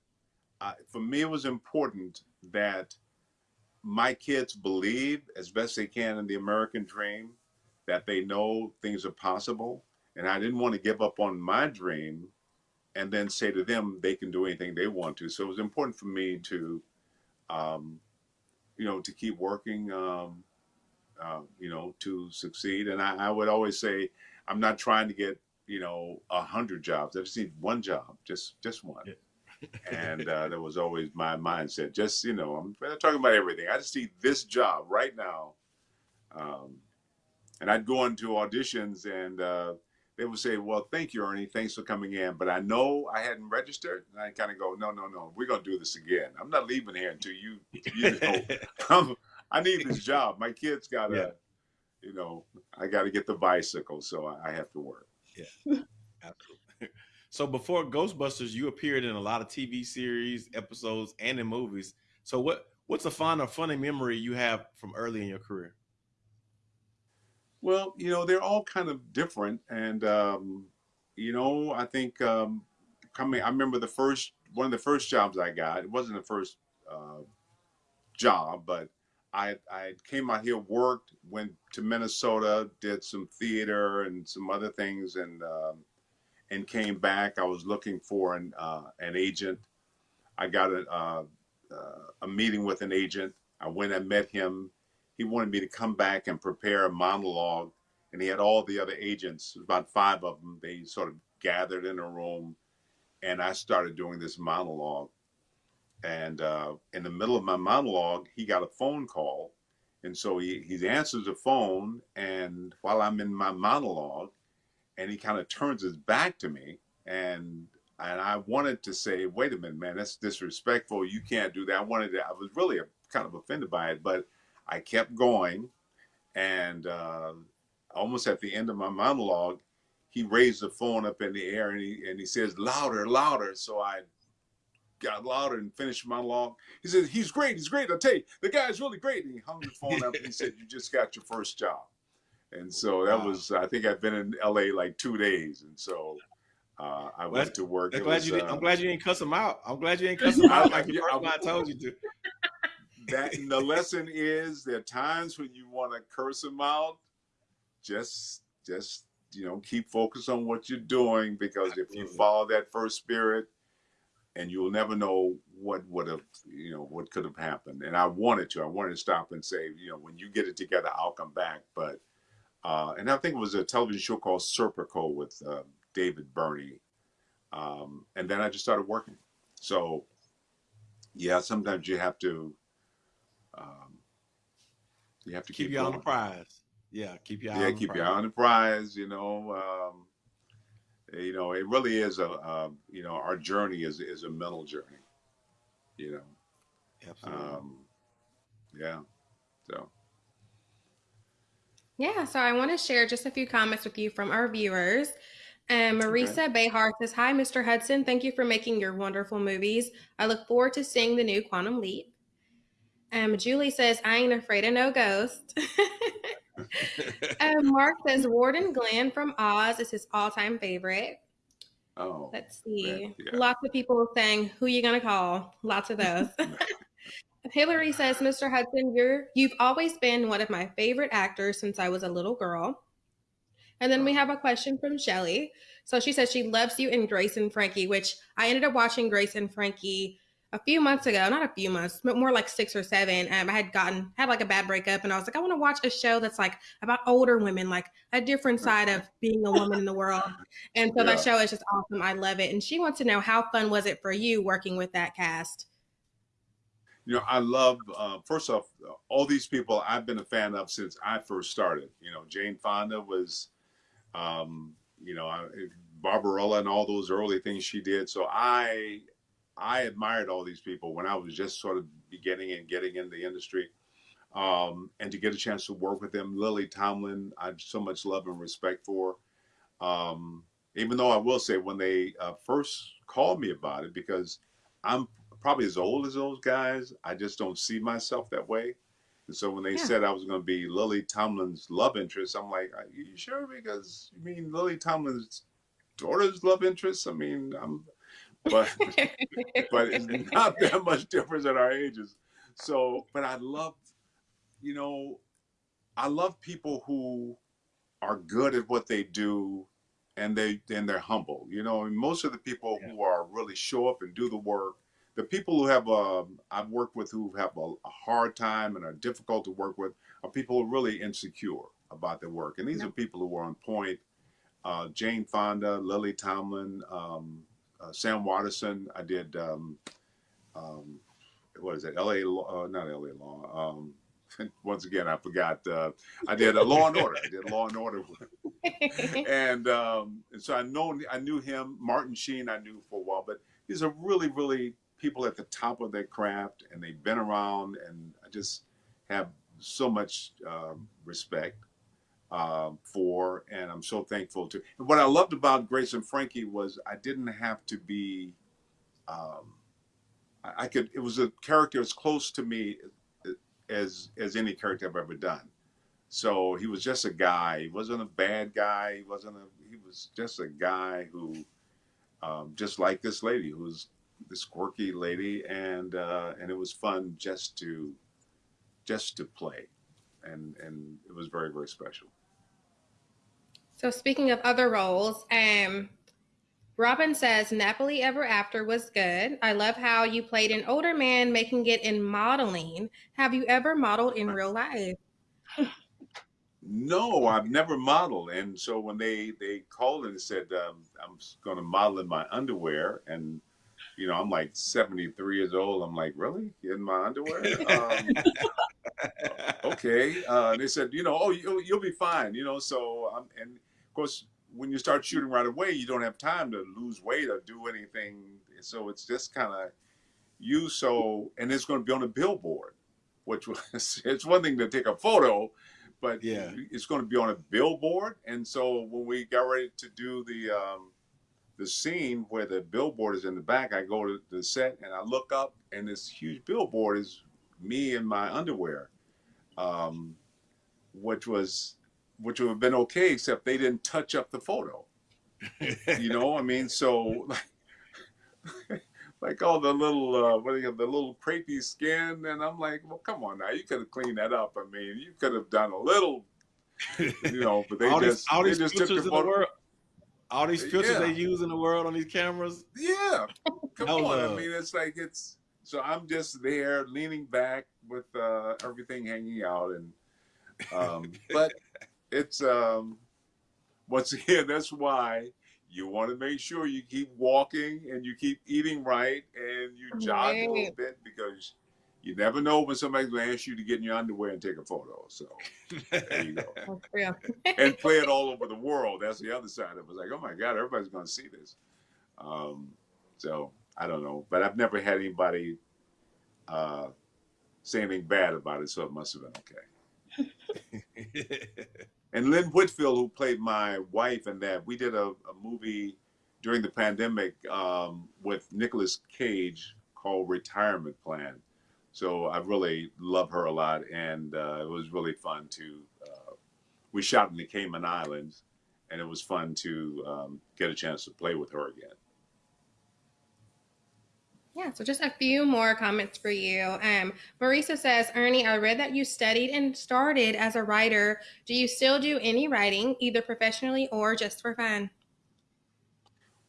Uh, for me, it was important that my kids believe as best they can in the American dream, that they know things are possible, and I didn't want to give up on my dream, and then say to them they can do anything they want to. So it was important for me to um, you know, to keep working, um, uh, you know, to succeed. And I, I would always say, I'm not trying to get, you know, a hundred jobs. I just need one job, just just one. and uh, that was always my mindset. Just you know, I'm not talking about everything. I just need this job right now. Um, and I'd go into auditions, and uh, they would say, "Well, thank you, Ernie. Thanks for coming in." But I know I hadn't registered, and I kind of go, "No, no, no. We're gonna do this again. I'm not leaving here until you, you know, I need this job. My kids gotta, Yeah. you know, I gotta get the bicycle, so I, I have to work." Yeah, absolutely. So before Ghostbusters, you appeared in a lot of TV series, episodes, and in movies. So what what's a fun or funny memory you have from early in your career? Well, you know, they're all kind of different. And, um, you know, I think um, coming, I remember the first, one of the first jobs I got, it wasn't the first uh, job, but I, I came out here, worked, went to Minnesota, did some theater and some other things, and um, and came back. I was looking for an uh, an agent. I got a uh, uh, a meeting with an agent. I went and met him. He wanted me to come back and prepare a monologue, and he had all the other agents, about five of them. They sort of gathered in a room, and I started doing this monologue. And uh, in the middle of my monologue, he got a phone call, and so he he answers the phone, and while I'm in my monologue, and he kind of turns his back to me, and and I wanted to say, wait a minute, man, that's disrespectful. You can't do that. I wanted to, I was really kind of offended by it, but I kept going. And uh, almost at the end of my monologue, he raised the phone up in the air and he, and he says, louder, louder. So I got louder and finished my monologue. He said, he's great. He's great. I'll tell you, the guy's really great. And he hung the phone up and he said, you just got your first job. And so that Wow. was, I think I've been in LA like two days. And so Uh, I went to work. I'm glad was, you. Didn't, uh, I'm glad you didn't cuss him out. I'm glad you didn't cuss him out like the Yeah, first I- I told you to. That the lesson is there are times when you want to curse them out. Just just you know keep focused on what you're doing because if you follow that first spirit and you'll never know what would have you know what could have happened. And i wanted to i wanted to stop and say you know when you get it together i'll come back. But uh and i think it was a television show called serpico with uh, david Birney. Um and then i just started working. So yeah sometimes you have to um, you have to Keep keep, you on the prize. Yeah, keep your eye Yeah, on the keep prize. your eye on the prize. You know, um, you know, it really is a, um, you know, our journey is is a mental journey. You know, Absolutely. um, yeah. So Yeah, so I want to share just a few comments with you from our viewers. Um, Marisa Behar says, Hi, Mr. Hudson. Thank you for making your wonderful movies. I look forward to seeing the new Quantum Leap. Um, Julie says, I ain't afraid of no ghost. um, Mark says, Warden Glynn from Oz is his all time favorite. oh, Let's see. Yeah. Lots of people saying, Who you going to call? Lots of those. Hillary says, Mr. Hudson, you're you've always been one of my favorite actors since I was a little girl. And then we have a question from Shelly. So she says she loves you in Grace and Frankie, which I ended up watching Grace and Frankie a few months ago. Not a few months, but more like six or seven. Um, I had gotten had like a bad breakup, and I was like, I want to watch a show that's like about older women, like a different side of being a woman in the world. And so that show is just awesome. I love it. And she wants to know how fun was it for you working with that cast? you know, I love. Uh, first off, all these people I've been a fan of since I first started. You know, Jane Fonda was, um, you know, Barbarella and all those early things she did. So I, I admired all these people when I was just sort of beginning and getting in the industry. Um, and to get a chance to work with them, Lily Tomlin, I have so much love and respect for. Um, even though I will say when they uh, first called me about it, because I'm probably as old as those guys, I just don't see myself that way. And so when they Yeah. said I was going to be Lily Tomlin's love interest, I'm like, are you sure? Because you mean Lily Tomlin's daughter's love interest? I mean, I'm, but but it's not that much difference at our ages. So, but I love, you know, I love people who are good at what they do, and they and they're humble. You know, and most of the people who are really show up and do the work, the people who have um, I've worked with who have a, a hard time and are difficult to work with are people who are really insecure about their work, and these are people who are on point. Uh, Jane Fonda, Lily Tomlin, um, uh, Sam Waterston. I did. Um, um, what is it? L.A. Law, uh, not L.A. Law. Um, once again, I forgot. Uh, I did a Law and Order. I did Law and Order, and, um, and so I know I knew him. Martin Sheen, I knew for a while, but these are really, really people at the top of their craft, and they've been around, and I just have so much um, respect um, for, and I'm so thankful to. And what I loved about Grace and Frankie was I didn't have to be. Um, I, I could. It was a character as close to me as as any character I've ever done. So he was just a guy. He wasn't a bad guy. He wasn't a. He was just a guy who, um, just like this lady, who was this quirky lady, and uh, and it was fun just to, just to play, and and it was very very special. So speaking of other roles, um, Robin says Nappily Ever After was good. I love how you played an older man making it in modeling. Have you ever modeled in real life? No, I've never modeled, and so when they they called and said um, I'm going to model in my underwear, and you know I'm like 73 years old, I'm like really in my underwear? Um, okay. Uh, they said, you know, oh, you'll, you'll be fine, you know. So, um, and of course, when you start shooting right away, you don't have time to lose weight or do anything. So it's just kind of you. So, and it's going to be on a billboard, which was it's one thing to take a photo, but Yeah. it's going to be on a billboard. And so when we got ready to do the um, the scene where the billboard is in the back, I go to the set and I look up, and this huge billboard is me in my underwear, um, which was which would have been okay, except they didn't touch up the photo. you know, I mean, so like, like all the little uh, what do you call the little crepey skin, and I'm like, well, come on now, you could have cleaned that up. I mean, you could have done a little, you know, but they all just these, all they these just took filters the in the world, all these filters Yeah. they use in the world on these cameras. Yeah, come No on. love. I mean, it's like it's so I'm just there leaning back with uh, everything hanging out, and um, but it's um, once again that's why you want to make sure you keep walking and you keep eating right and you jog a little bit because you never know when somebody's going to ask you to get in your underwear and take a photo. So there you go. Oh, for real. and play it all over the world. That's the other side of it. It's like, oh my God, everybody's going to see this. Um, so I don't know, but I've never had anybody uh, say anything bad about it, so it must have been okay. And Lynn Whitfield, who played my wife in that, we did a, a movie during the pandemic um, with Nicolas Cage called Retirement Plan. So I really love her a lot, and uh, it was really fun to. Uh, we shot in the Cayman Islands, and it was fun to um, get a chance to play with her again. Yeah, so just a few more comments for you. Um, Marisa says, Ernie, I read that you studied and started as a writer. Do you still do any writing, either professionally or just for fun?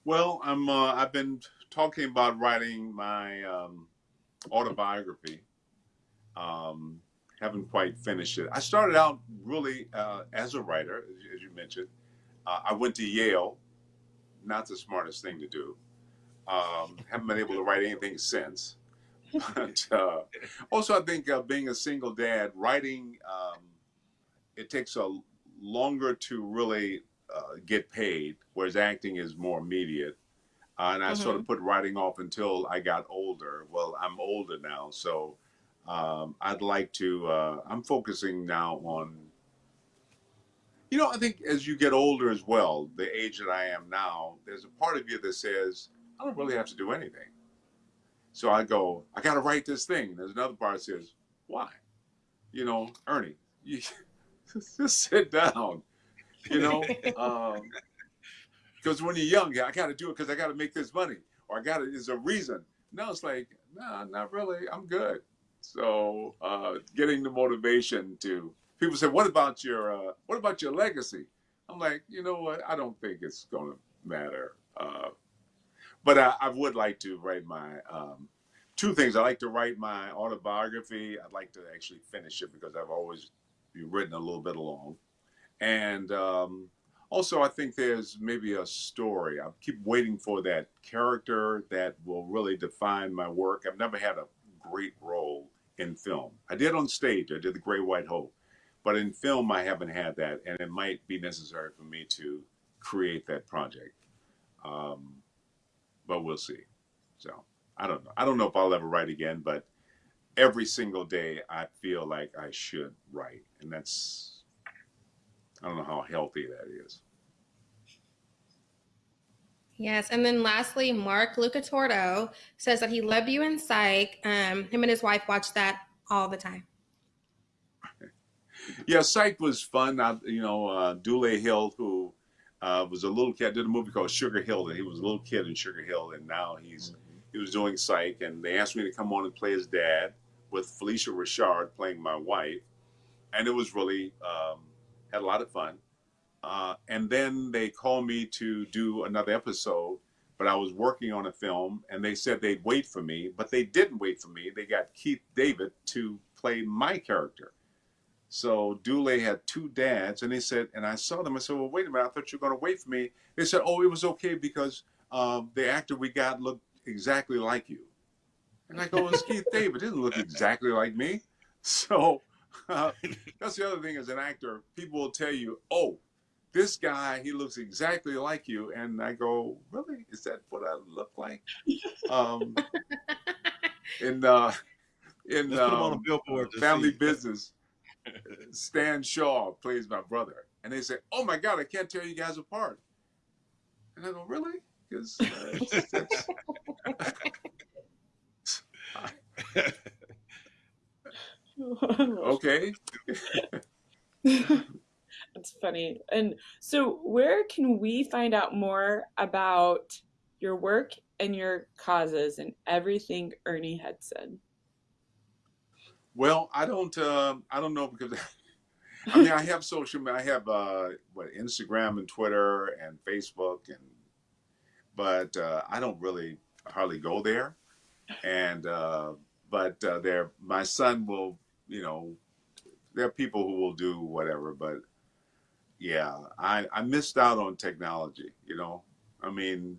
Well, I'm. Uh, I've been talking about writing my um, autobiography. Um, haven't quite finished it. I started out really uh, as a writer, as you- mentioned. Uh, I went to Yale. Not the smartest thing to do. Um, haven't been able to write anything since. But uh, also, I think uh, being a single dad, writing um, it takes a longer to really uh, get paid, whereas acting is more immediate. Uh, and I sort of put writing off until I got older. Well, I'm older now, so um, I'd like to. Uh, I'm focusing now on. You know, I think as you get older as well, the age that I am now, there's a part of you that says, I don't really have to do anything. So I go, I got to write this thing. There's another part that says, why? You know, Ernie, you just sit down. You know, um, because when you're young, I got to do it because I got to make this money, or I got to. There's a reason. Now it's like, nah, not really. I'm good. So uh, getting the motivation to people say, what about your uh, what about your legacy? I'm like, you know what? I don't think it's going to matter. Uh, but I, I would like to write my um, two things. I like to write my autobiography. I'd like to actually finish it because I've always written a little bit along. And um, also, I think there's maybe a story. I keep waiting for that character that will really define my work. I've never had a great role in film. I did on stage. I did The Great White Hope. But in film, I haven't had that, and it might be necessary for me to create that project. Um, but we'll see. So I don't know. I don't know if I'll ever write again, but every single day I feel like I should write, and that's I don't know how healthy that is. Yes, and then lastly, Mark Lucatordo says that he loved you in Psych. Um, him and his wife watch that all the time. Yeah, Psych was fun. I, you know, uh, Dule Hill, who uh, was a little kid, did a movie called Sugar Hill, and he was a little kid in Sugar Hill, and now he's he was doing Psych, and they asked me to come on and play his dad with Phylicia Rashad playing my wife, and it was really um, had a lot of fun. Uh, and then they called me to do another episode, but I was working on a film, and they said they'd wait for me, but they didn't wait for me. They got Keith David to play my character. So Dule had two dads, and they said, and I saw them. I said, "Well, wait a minute. I thought you were going to wait for me." They said, "Oh, it was okay because um, the actor we got looked exactly like you." And I go, "It's Keith David. Didn't look exactly like me." So uh, that's the other thing. As an actor, people will tell you, "Oh, this guy, he looks exactly like you," and I go, "Really? Is that what I look like?" Um, in uh, in Let's put on a um, billboard. Family see. Business. Stan Shaw plays my brother, and they say, "Oh my God, I can't tear you guys apart." And I go, "Really?" Because uh, okay, It's funny. And so, where can we find out more about your work and your causes and everything Ernie had said? Well, I don't. Uh, I don't know because I mean I have social. I have uh, what Instagram and Twitter and Facebook and, but uh, I don't really hardly go there. And uh, but uh, there, my son will. You know, there are people who will do whatever, but yeah, I I missed out on technology. You know, I mean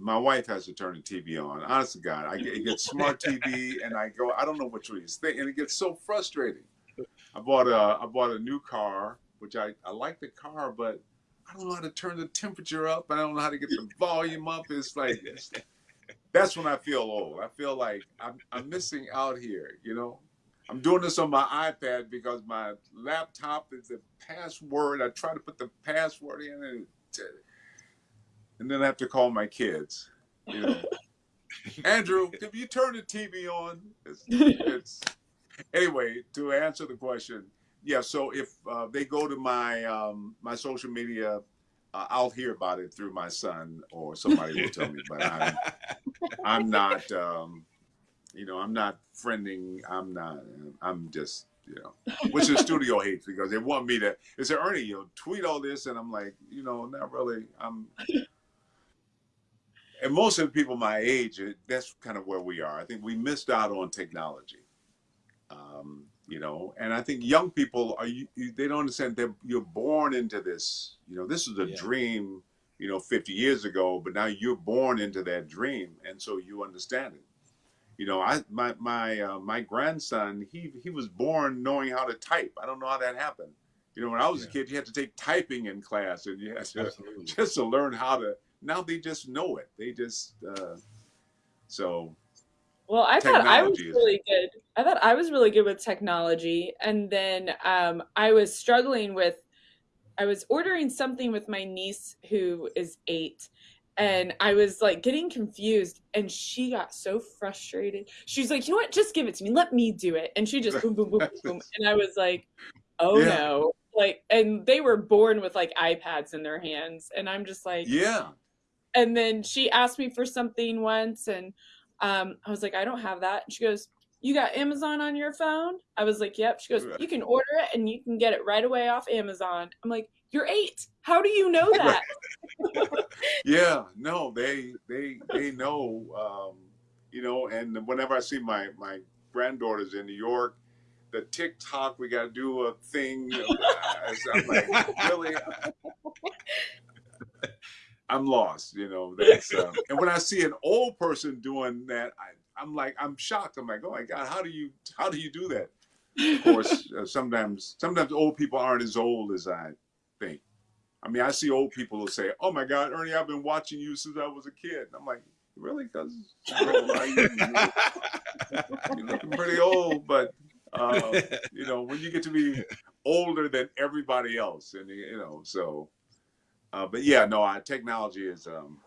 my wife has to turn the TV on. Honest to God, I get, get smart TV, and I go, I don't know which one he's thinking, and it gets so frustrating. I bought a I bought a new car, which I I like the car, but I don't know how to turn the temperature up. and I don't know how to get the volume up. It's like that's when I feel old. I feel like I'm I'm missing out here. You know, I'm doing this on my iPad because my laptop is the password. I try to put the password in and and then I have to call my kids. You know, Andrew, if you turn the TV on, it's, it's anyway. To answer the question, yeah. So if uh, they go to my um, my social media, uh, I'll hear about it through my son or somebody will tell me. But I'm I'm not. Um, you know, I'm not friending. I'm not. I'm just you know, which the studio hates because they want me to. They say, Ernie, you know, tweet all this, and I'm like, you know, not really. I'm and most of the people my age, that's kind of where we are. I think we missed out on technology. Um, you know, and I think young people are you, they don't understand that you're born into this. You know, this is a yeah. dream. You know, 50 years ago, but now you're born into that dream, and so you understand it. You know, I my my uh, my grandson he he was born knowing how to type. I don't know how that happened. You know, when I was yeah. a kid, you had to take typing in class, and you had to just to learn how to now they just know it. They just uh, so. Well, I thought I was really good. I thought I was really good with technology, and then um, I was struggling with. I was ordering something with my niece who is eight, and I was like getting confused, and she got so frustrated. She's like, "You know what? Just give it to me. Let me do it." And she just boom, boom, boom, boom, and I was like, "Oh yeah. no!" Like, and they were born with like iPads in their hands, and I'm just like, "Yeah." And then she asked me for something once and um, I was like, I don't have that. And she goes, You got Amazon on your phone? I was like, Yep. She goes, You can order it and you can get it right away off Amazon. I'm like, You're eight. How do you know that? yeah, no, they they they know um, you know, and whenever I see my my granddaughters in New York, the TikTok, we got to do a thing. I'm like, really? I'm lost, you know. That's um, and when I see an old person doing that, I, I'm like, I'm shocked. I'm like, oh my god, how do you how do you do that? Of course, uh, sometimes sometimes old people aren't as old as I think. I mean, I see old people who say, "Oh my God, Ernie, I've been watching you since I was a kid." And I'm like, really? Because you? are looking pretty old, but uh, you know, when you get to be older than everybody else, and you know, so uh, but yeah, no, I, technology is. Um,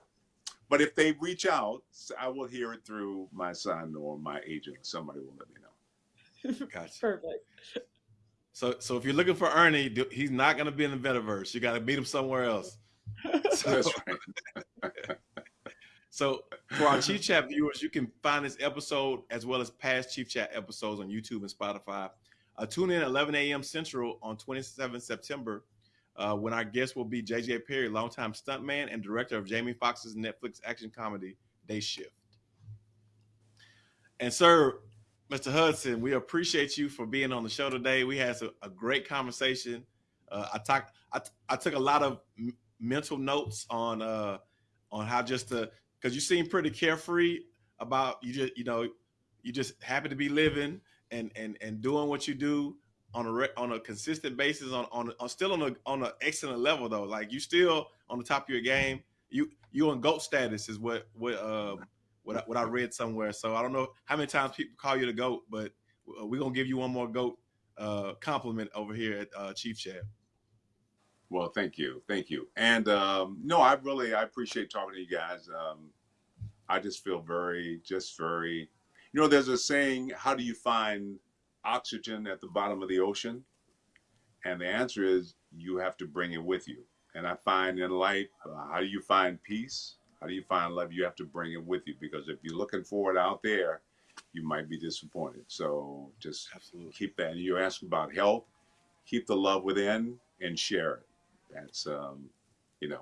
but if they reach out, I will hear it through my son or my agent. Somebody will let me know. Gotcha. Perfect. So, so if you're looking for Ernie, he's not going to be in the metaverse. You got to meet him somewhere else. So, That's right. so, for our Chief Chat viewers, you can find this episode as well as past Chief Chat episodes on YouTube and Spotify. Uh, tune in at 11 a.m. Central on 27 September uh, when our guest will be JJ Perry, longtime stuntman and director of Jamie Foxx's Netflix action comedy Day Shift. And sir, Mr. Hudson, we appreciate you for being on the show today. We had a, a great conversation. Uh, I talked. I, I took a lot of m- mental notes on uh, on how just to because you seem pretty carefree about you just you know you just happy to be living and and and doing what you do on a on a consistent basis on on, on still on a on an excellent level though. Like you still on the top of your game. You you on goat status is what what um what I, what I read somewhere. So I don't know how many times people call you the goat, but we're gonna give you one more goat uh, compliment over here at uh, Chief Chat. Well, thank you, thank you, and um, no, I really I appreciate talking to you guys. Um, I just feel very, just very, you know, there's a saying, how do you find oxygen at the bottom of the ocean? And the answer is you have to bring it with you. And I find in life, uh, how do you find peace? How do you find love? You have to bring it with you because if you're looking for it out there, you might be disappointed. So just Absolutely. keep that. And you ask about health, keep the love within and share it. That's, um, you know,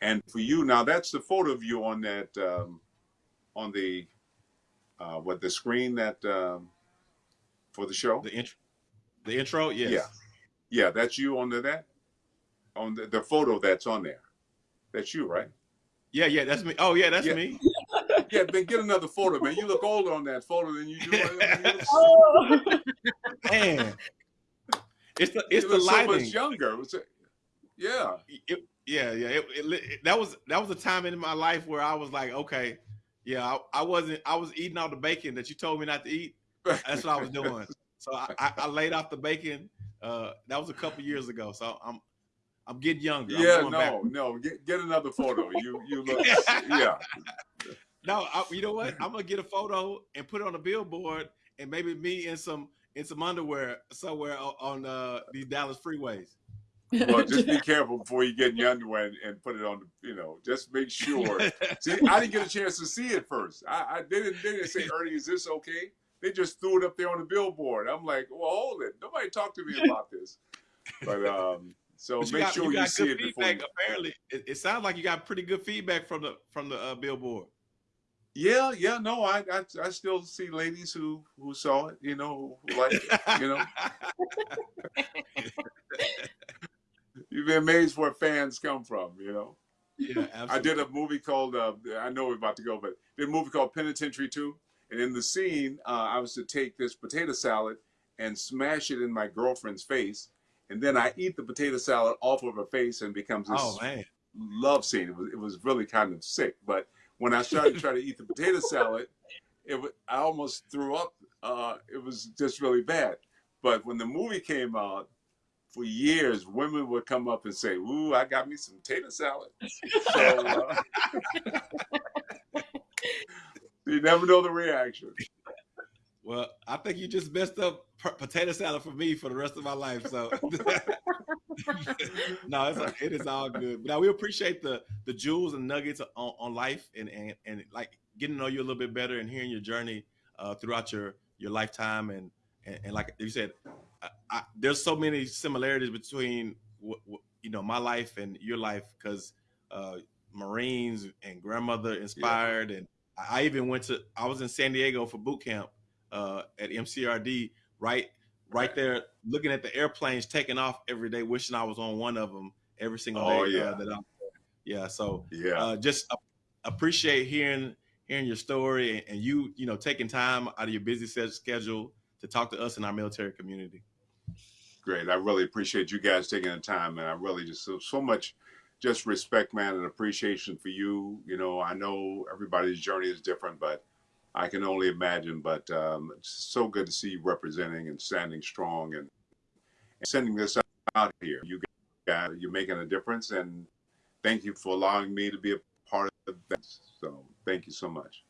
and for you now, that's the photo of you on that, um, on the, uh, what the screen that, um, for the show. The intro. The intro. Yes. Yeah. Yeah, that's you on the that on the, the photo that's on there. That's you, right? Yeah. Yeah. That's me. Oh yeah, that's Yeah. me. Yeah, then get another photo, man. You look older on that photo than you do. You look, Oh. Man. It's the it's you the look so much younger. It was yeah. It- yeah, yeah. It, it, it- that was that was a time in my life where I was like, okay, yeah, I, I wasn't. I was eating all the bacon that you told me not to eat. That's what I was doing. So I, I, I laid off the bacon. Uh, that was a couple years ago. So I'm I'm getting younger. Yeah, going back. no, no. Get get another photo. You you look yeah. No, I, you know what? I'm gonna get a photo and put it on a billboard, and maybe me in some in some underwear somewhere on, on uh, these Dallas freeways. Well, just be careful before you get in your underwear and, and put it on the, you know, just make sure. See, I didn't get a chance to see it first. I, I didn't they didn't say, Ernie, is this okay? They just threw it up there on the billboard. I'm like, well, hold it. Nobody talked to me about this. But um, so But make got- sure you, got see it before. You, Apparently, it, it sounds like you got pretty good feedback from the from the uh, billboard. yeah, yeah, no, I, I I still see ladies who who saw it, you know, who, like it, you know. You'd be amazed where fans come from, you know. yeah, absolutely. I did a movie called uh, I know we're about to go, but did a movie called Penitentiary Two, and in the scene, uh, I was to take this potato salad and smash it in my girlfriend's face, and then I eat the potato salad off of her face and becomes this Oh man, love scene. It was it was really kind of sick, but when I started to try to eat the potato salad, it I almost threw up. Uh, it was just really bad. But when the movie came out, for years, women would come up and say, "Ooh, I got me some potato salad." So uh, you never know the reaction. well, I think you just messed up potato salad for me for the rest of my life. So no, it's, it is all good. But now we appreciate the the jewels and nuggets on, on life and, and and like getting to know you a little bit better and hearing your journey uh, throughout your your lifetime and and, and like you said, I, I, there's so many similarities between w- w- you know my life and your life because uh, Marines and grandmother inspired and I even went to I was in San Diego for boot camp uh, at MCRD right right there looking at the airplanes taking off every day wishing I was on one of them every single Oh, day yeah. uh, that I'm yeah so Yeah, uh, just appreciate hearing hearing your story and, and you you know taking time out of your busy schedule to talk to us in our military community great. I really appreciate you guys taking the time, and I really just so, so much just respect, man, and appreciation for you. You know, I know everybody's journey is different, but I can only imagine. But um, it's so good to see you representing and standing strong and, and sending this out here. You guys, you're making a difference, and thank you for allowing me to be a part of that. So, thank you so much.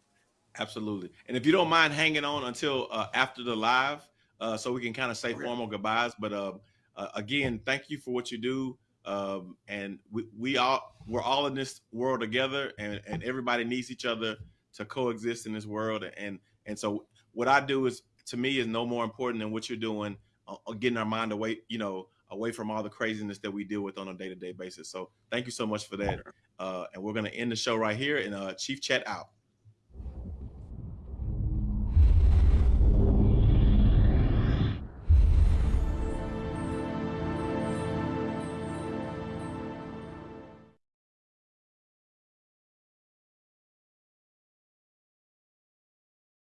Absolutely. And if you don't mind hanging on until uh, after the live, uh, so we can kind of say Okay. formal goodbyes. But um, uh, again, thank you for what you do. Um, and we, we all we're all in this world together, and, and everybody needs each other to coexist in this world. And and so what I do is to me is no more important than what you're doing, uh, getting our mind away, you know, away from all the craziness that we deal with on a day to day basis. So thank you so much for that. Uh, and we're gonna end the show right here. And uh, Chief Chat out.